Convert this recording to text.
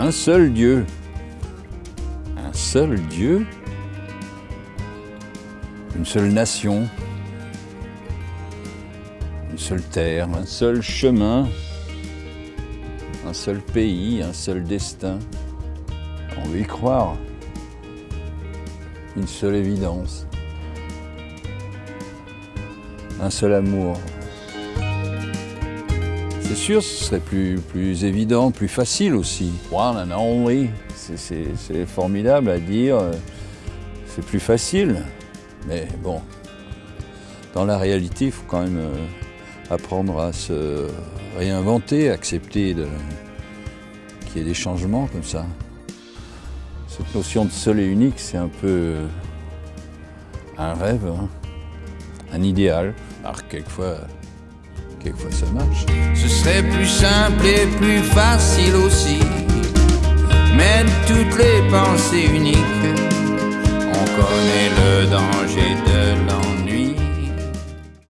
un seul Dieu. Un seul Dieu Une seule nation Une seule terre, un seul chemin Un seul pays, un seul destin On veut y croire. Une seule évidence. Un seul amour. C'est sûr, ce serait plus, plus évident, plus facile aussi. One and only, c'est formidable à dire, c'est plus facile. Mais bon, dans la réalité, il faut quand même euh, apprendre à se réinventer, accepter qu'il y ait des changements comme ça. Cette notion de seul et unique, c'est un peu un rêve, hein, un idéal. Alors quelquefois, quelquefois ça marche. Ce serait plus simple et plus facile aussi. Même toutes les pensées uniques, on connaît le danger